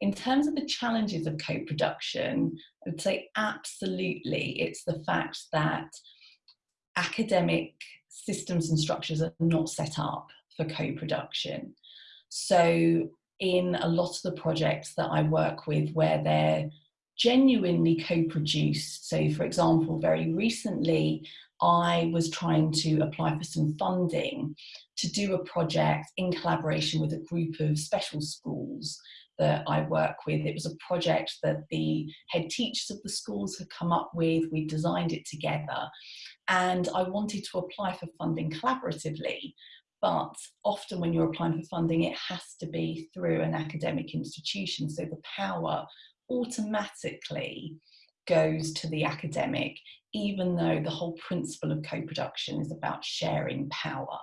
In terms of the challenges of co-production, I would say absolutely it's the fact that academic systems and structures are not set up for co-production. So in a lot of the projects that I work with where they're genuinely co-produced, so for example, very recently I was trying to apply for some funding to do a project in collaboration with a group of special schools that I work with. It was a project that the head teachers of the schools had come up with. We designed it together and I wanted to apply for funding collaboratively. But often when you're applying for funding, it has to be through an academic institution. So the power automatically goes to the academic, even though the whole principle of co-production is about sharing power.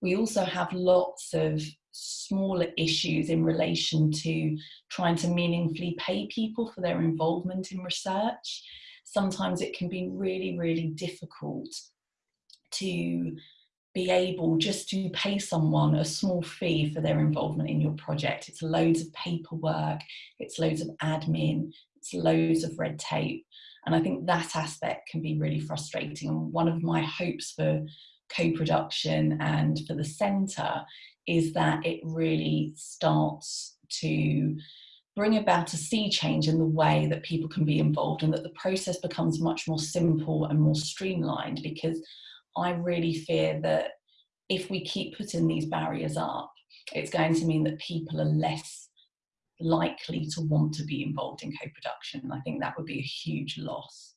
We also have lots of smaller issues in relation to trying to meaningfully pay people for their involvement in research. Sometimes it can be really, really difficult to be able just to pay someone a small fee for their involvement in your project. It's loads of paperwork, it's loads of admin, it's loads of red tape. And I think that aspect can be really frustrating. And one of my hopes for co-production and for the centre is that it really starts to bring about a sea change in the way that people can be involved and that the process becomes much more simple and more streamlined because I really fear that if we keep putting these barriers up, it's going to mean that people are less likely to want to be involved in co-production. And I think that would be a huge loss.